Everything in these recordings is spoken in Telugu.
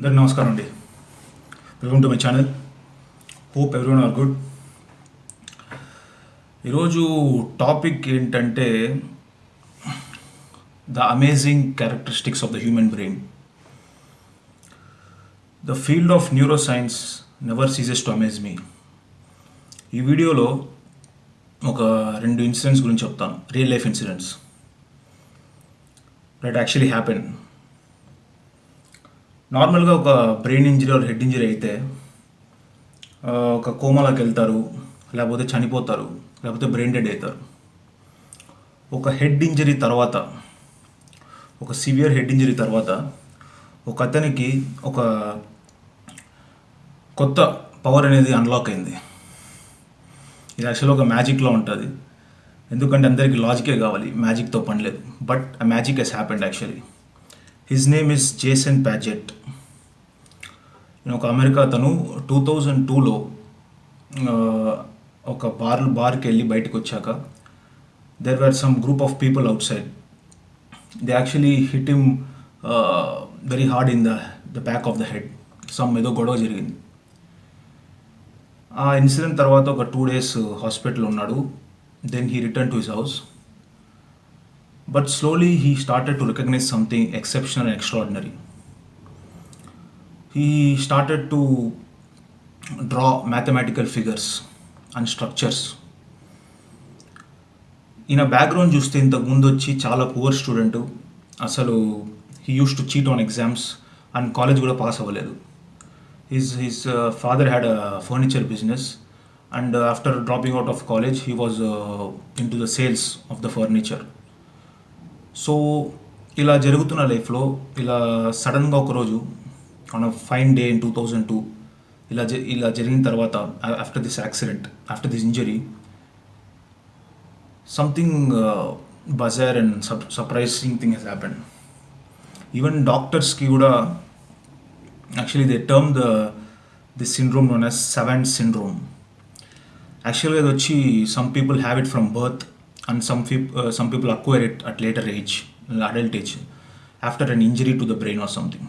అందరికి నమస్కారం అండి. Welcome to my channel. Hope everyone are good ఈరోజు టాపిక్ ఏంటంటే the amazing characteristics of the human brain. The field of neuro science never ceases to amaze me. ఈ వీడియోలో ఒక రెండు ఇన్సిడెంట్స్ గురించి చెప్తాను. Real life incidents. That actually happen నార్మల్గా ఒక brain injury or head injury అయితే ఒక కోమాలోకి వెళ్తారు లేకపోతే చనిపోతారు లేకపోతే బ్రెయిన్ డెడ్ అవుతారు. ఒక హెడ్ ఇంజరీ తర్వాత ఒక సివియర్ హెడ్ ఇంజరీ తర్వాత ఒక అతనికి ఒక కొత్త పవర్ అనేది అన్లాక్ అయింది. ఇది యాక్చువల్గా ఒక మ్యాజిక్లో ఉంటుంది. ఎందుకంటే అందరికీ లాజికే కావాలి మ్యాజిక్తో పని లేదు. బట్ ఆ magic he's happened actually his name is Jason Padgett నేను ఒక అమెరికా అతను. టూ థౌజండ్ టూలో ఒక బార్ బార్కి వెళ్ళి బయటకు వచ్చాక there were some group of people outside they actually hit him very hard in the the back of the head some ఏదో గొడవ జరిగింది. ఆ ఇన్సిడెంట్ తర్వాత ఒక టూ డేస్ హాస్పిటల్ ఉన్నాడు. Then he return to his house but slowly he started to recognize something exceptional and extraordinary. He started to draw mathematical figures and structures. ఈయన బ్యాక్గ్రౌండ్ చూస్తే ఇంతకు ముందు వచ్చి చాలా పువర్ స్టూడెంట్ అసలు he use to cheat on exams and college కూడా పాస్ అవ్వలేదు his his father had a furniture business and after dropping out of college he was in to the sales of the furniture so ఇలా జరుగుతున్న లైఫ్లో ఇలా సడన్గా ఒకరోజు on a fine day in two thousand two ఇలా జ ఇలా జరిగిన తర్వాత after this accident after this injury something bizarre and sup surprising thing he's happen even డాక్టర్స్కి కూడా actually they term the this syndrome known as savant syndrome యాక్చువల్గా ఇది వచ్చి some people have it from birth and some people some people acquire it at later age adult age after an injury to the brain or something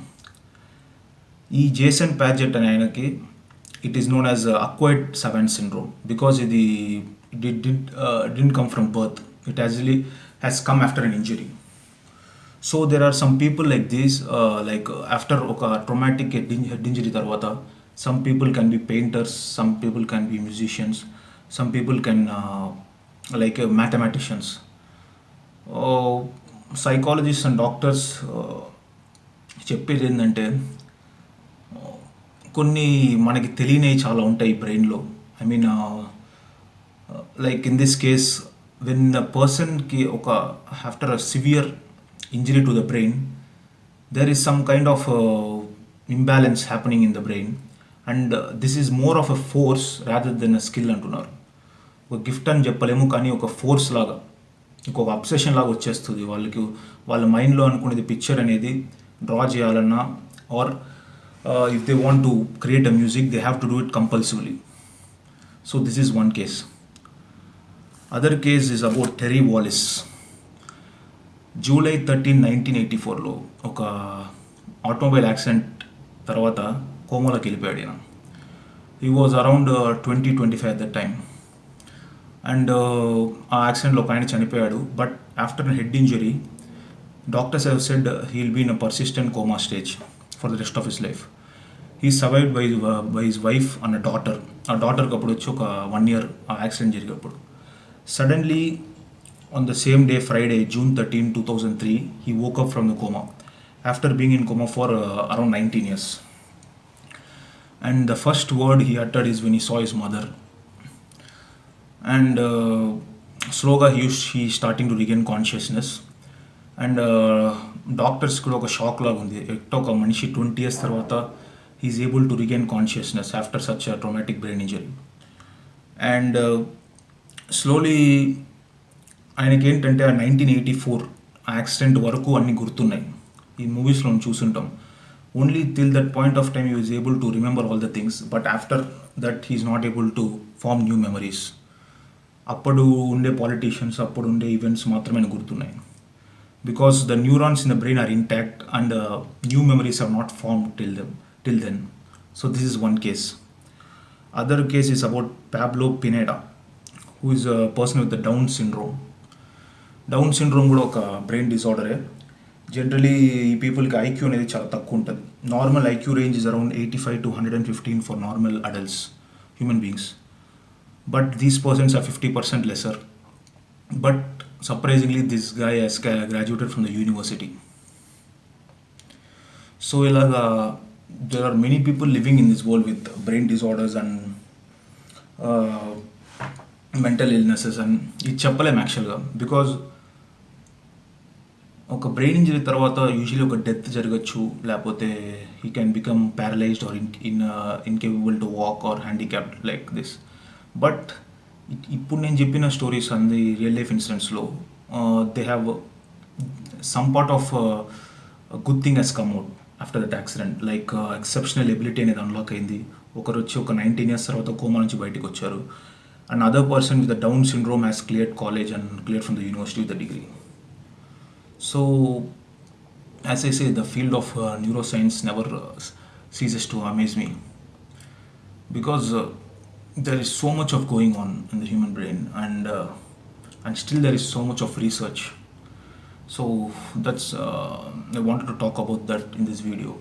ఈ జేసన్ ప్యాజెట్ అనే ఆయనకి it is known as acquired savant syndrome because ఇది it didn't come from birth it actually has come after an injury so there are some people like these like after ఒక ట్రొమాటిక్ హెడ్ హెడ్ ఇంజరీ తర్వాత some people can be painters some people can be musicians some people can like mathematicians. Psychologist and doctors చెప్పేది ఏంటంటే కొన్ని మనకి తెలియనివి చాలా ఉంటాయి బ్రెయిన్లో. I mean like in this case when the పర్సన్కి ఒక after a severe injury to the brain there is some kind of imbalance happening in the brain and this is more of a force rather than a skill అంటున్నారు. ఒక గిఫ్ట్ అని చెప్పలేము కానీ ఒక ఫోర్స్ లాగా ఇంకొక అబ్సెషన్ లాగా వచ్చేస్తుంది వాళ్ళకి. వాళ్ళ మైండ్లో అనుకునేది పిక్చర్ అనేది డ్రా చేయాలన్నా or if they want to create a music they have to do it compulsively so this is one case other case is about Terry Wallis July thirteen nineteen eighty ఫోర్లో ఒక ఆటోమొబైల్ యాక్సిడెంట్ తర్వాత కోమలోకి వెళ్ళిపోయాడు ఈయన. He was around twenty twenty five at time time and ఆ యాక్సిడెంట్లో ఒక ఆయన చనిపోయాడు. But after head injury doctors have said he'll be in a persistent coma stage for the rest of his life. He survived by by his wife and daughter. ఆ డాటర్కి అప్పుడు వచ్చి ఒక వన్ ఇయర్ ఆ యాక్సిడెంట్ జరిగినప్పుడు suddenly on the same day Friday June thirteen two thousand three he woke up from the coma after being in coma for around nineteen years and the first word he uttered is when he saw his mother and స్లోగా he he starting to regain consciousness and doctors కూడా ఒక షాక్ లాగా ఉంది ఎట్టో ఒక మనిషి ట్వంటీ ఇయర్స్ తర్వాత he is able to regain consciousness after such traumatic brain injury and slowly ఆయనకి ఏంటంటే ఆ నైన్టీన్ ఎయిటీ ఫోర్ ఆ యాక్సిడెంట్ వరకు అన్నీ గుర్తున్నాయి. ఈ మూవీస్లో చూసుంటాం. Only till that point of time you is able to remember all the things but after that he is not able to form new memories అప్పుడు ఉండే పాలిటీషియన్స్ అప్పుడు ఉండే ఈవెంట్స్ మాత్రమే గుర్తున్నాయి. Because the neurons in the brain are intact and new memories are not form till them till then so this is one case other case is about Pablo Pineda who is a person with the Down syndrome Down syndrome కూడా ఒక బ్రెయిన్ డిసార్డరే జనరలీ ఈ పీపుల్కి ఐక్యూ అనేది చాలా తక్కువ ఉంటుంది. Normal IQ range is around eighty five to hundred and fifteen for normal adults human beings but these persons are fifty percent lesser but surprisingly this guy he's graduated from the university so ఇలాగా there are many people living in this world with brain disorders and mental illnesses and ఇది చెప్పలేం యాక్చువల్గా బికాజ్ ఒక బ్రెయిన్ ఇంజరీ తర్వాత యూజువలీ ఒక డెత్ జరగచ్చు లేకపోతే he can become paralysed or in in incapable to walk or handicapped like this But ఇప్పుడు నేను చెప్పిన స్టోరీస్ అంది real life ఇన్సిడెంట్స్లో they have some part of good thing he's come out after that accident like exceptional ability అనేది అన్లాక్ అయింది. ఒకరు వచ్చి ఒక నైన్టీన్ ఇయర్స్ తర్వాత కోమా నుంచి బయటకు వచ్చారు. And other person with the Down syndrome has clear college and clear from the university with the degree so as I say the field of neuro science never ceases to amaze me because there is so much of going on in the human brain, and uh, and still there is so much of research. So that's uh, I wanted to talk about that in this video,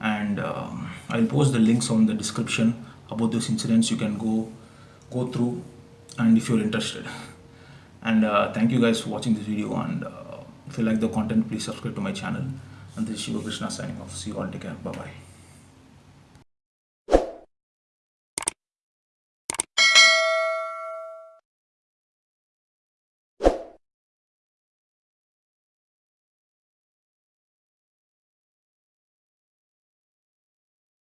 and uh, I'll post the links on the description about those incidents. You can go go through, and if you're interested. And uh, thank you guys for watching this video. And uh, if you like the content, please subscribe to my channel. And this is Shiva Krishna signing off. See you all. Take care. Bye bye.